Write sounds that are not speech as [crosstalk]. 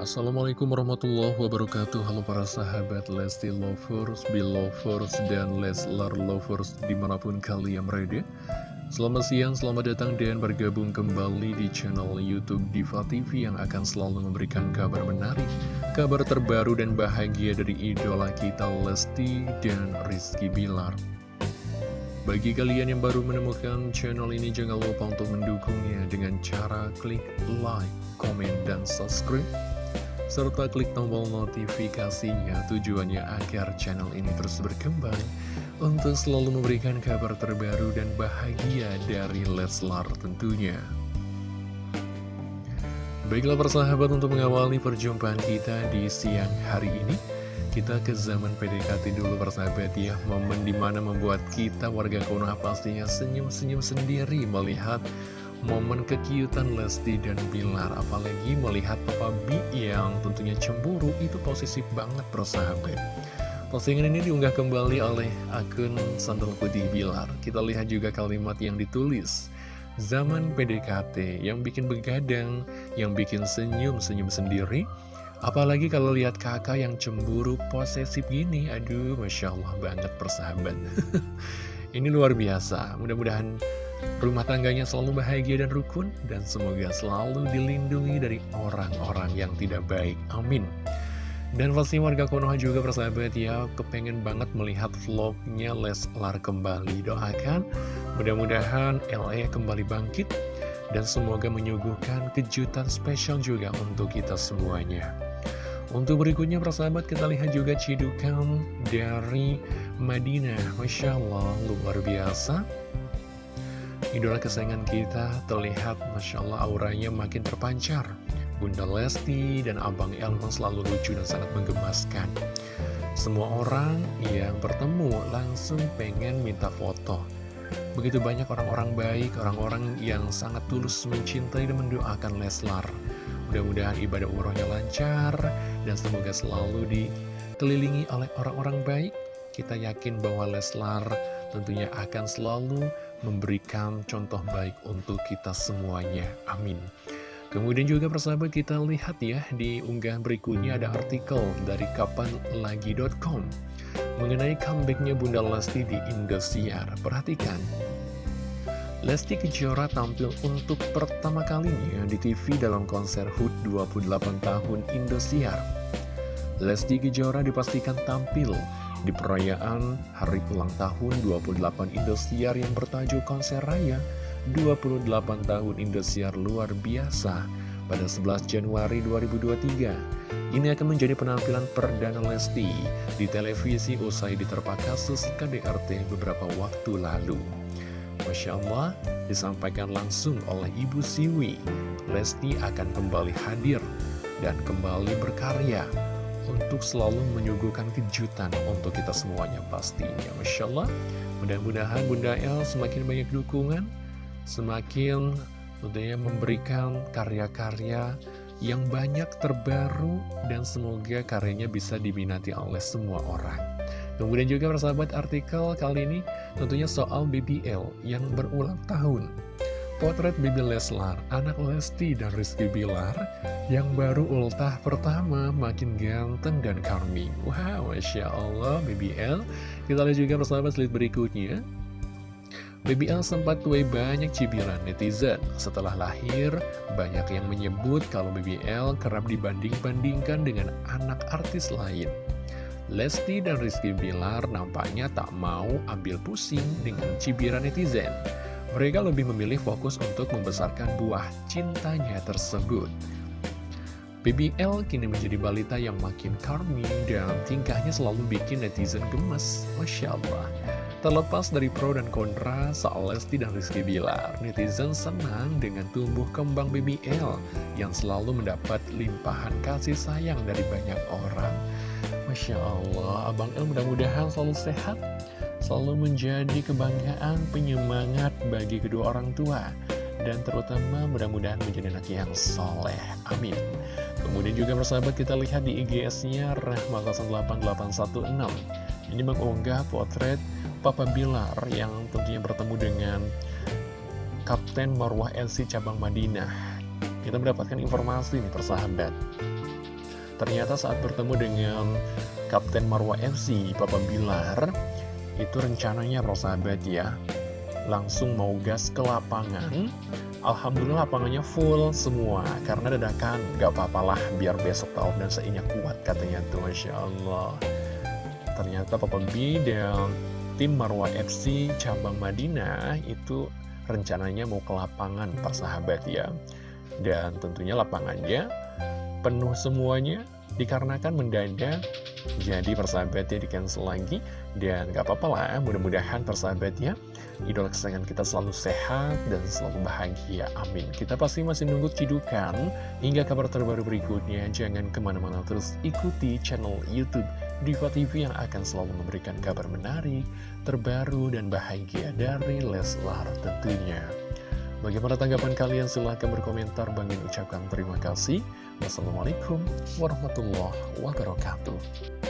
Assalamualaikum warahmatullahi wabarakatuh. Halo para sahabat Lesti Lovers, Belovers, dan Leslar Lovers di mana pun kalian berada. Selamat siang, selamat datang dan bergabung kembali di channel Youtube Diva TV Yang akan selalu memberikan kabar menarik Kabar terbaru dan bahagia dari idola kita Lesti dan Rizky Bilar. Bagi kalian yang baru menemukan channel ini, jangan lupa untuk mendukungnya dengan cara klik like, komen, dan subscribe. Serta klik tombol notifikasinya tujuannya agar channel ini terus berkembang untuk selalu memberikan kabar terbaru dan bahagia dari Leslar tentunya. Baiklah persahabat untuk mengawali perjumpaan kita di siang hari ini. Kita ke zaman PDKT dulu persahabat ya Momen di mana membuat kita warga Konoha pastinya senyum-senyum sendiri Melihat momen kekiutan Lesti dan Bilar Apalagi melihat Papa B yang tentunya cemburu Itu posisi banget persahabat Postingan ini diunggah kembali oleh akun Sandal Putih Bilar. Kita lihat juga kalimat yang ditulis. Zaman PDKT yang bikin begadang, yang bikin senyum-senyum sendiri. Apalagi kalau lihat kakak yang cemburu posesif gini Aduh, Masya Allah banget persahabat. [laughs] Ini luar biasa. Mudah-mudahan rumah tangganya selalu bahagia dan rukun Dan semoga selalu dilindungi dari orang-orang yang tidak baik. Amin. Dan pasti warga Konoha juga persahabat ya Kepengen banget melihat vlognya Leslar kembali. Doakan mudah-mudahan LA kembali bangkit Dan semoga menyuguhkan kejutan spesial juga untuk kita semuanya. Untuk berikutnya persahabat kita lihat juga cidukan dari Madinah. Masya Allah luar biasa Idola kesayangan kita terlihat Masya Allah auranya makin terpancar. Bunda Lesti dan Abang Elman selalu lucu dan sangat menggemaskan. Semua orang yang bertemu langsung pengen minta foto. Begitu banyak orang-orang baik, orang-orang yang sangat tulus mencintai dan mendoakan Leslar. Mudah-mudahan ibadah umrohnya lancar dan semoga selalu dikelilingi oleh orang-orang baik. Kita yakin bahwa Leslar tentunya akan selalu memberikan contoh baik untuk kita semuanya. Amin. Kemudian juga persahabat kita lihat ya di unggahan berikutnya ada artikel dari kapanlagi.com mengenai comebacknya Bunda Lesti di Indosiar. Perhatikan. Lesti Kejora tampil untuk pertama kalinya di TV dalam konser HUT 28 tahun Indosiar. Lesti Kejora dipastikan tampil di perayaan hari ulang tahun 28 Indosiar yang bertajuk Konser Raya 28 tahun Indosiar luar biasa pada 11 Januari 2023. Ini akan menjadi penampilan perdana Lesti di televisi usai diterpa kasus KDRT beberapa waktu lalu. Masya Allah, disampaikan langsung oleh Ibu Siwi. Lesti akan kembali hadir dan kembali berkarya untuk selalu menyuguhkan kejutan untuk kita semuanya pastinya. Masya Allah, mudah-mudahan Bunda El semakin banyak dukungan, semakin tentunya memberikan karya-karya yang banyak terbaru dan semoga karyanya bisa diminati oleh semua orang. Kemudian juga persahabat artikel kali ini tentunya soal BBL yang berulang tahun. Potret Bibi Leslar, anak Lesti dan Rizky Bilar yang baru ultah pertama makin ganteng dan charming. Wow, Masya Allah BBL. Kita lihat juga persahabat slide berikutnya. BBL sempat tuai banyak cibiran netizen. Setelah lahir, banyak yang menyebut kalau BBL kerap dibanding-bandingkan dengan anak artis lain. Lesti dan Rizky Bilar nampaknya tak mau ambil pusing dengan cibiran netizen. Mereka lebih memilih fokus untuk membesarkan buah cintanya tersebut. BBL kini menjadi balita yang makin charming dan tingkahnya selalu bikin netizen gemes. Masya Allah. Terlepas dari pro dan kontra soal Lesti dan Rizky Bilar, netizen senang dengan tumbuh kembang BBL yang selalu mendapat limpahan kasih sayang dari banyak orang. Masya Allah, Abang El mudah-mudahan selalu sehat, selalu menjadi kebanggaan, penyemangat bagi kedua orang tua, dan terutama mudah-mudahan menjadi anak yang soleh. Amin. Kemudian juga persahabat kita lihat di IGS-nya Rahma08816. Ini mengunggah potret Papa Bilar yang tentunya bertemu dengan Kapten Marwah LC Cabang Madinah. Kita mendapatkan informasi nih persahabat Ternyata saat bertemu dengan Kapten Marwa FC, Papa Bilar, itu rencananya persahabat ya, langsung mau gas ke lapangan. Alhamdulillah lapangannya full semua, karena dadakan gak apa-apalah biar besok tahun dan seinya kuat katanya tuh, Masya Allah. Ternyata Papa B dan tim Marwa FC cabang Madinah itu rencananya mau ke lapangan persahabat ya. Dan tentunya lapangannya penuh semuanya dikarenakan mendadak jadi persahabatnya di cancel lagi dan gak apa-apa lah mudah-mudahan persahabatnya idola kesayangan kita selalu sehat dan selalu bahagia amin kita pasti masih nunggu cidukan hingga kabar terbaru berikutnya jangan ke mana-mana terus ikuti channel youtube Diva TV yang akan selalu memberikan kabar menarik terbaru dan bahagia dari Leslar tentunya Bagaimana tanggapan kalian? Silahkan berkomentar. Bang ucapkan terima kasih. Wassalamualaikum warahmatullahi wabarakatuh.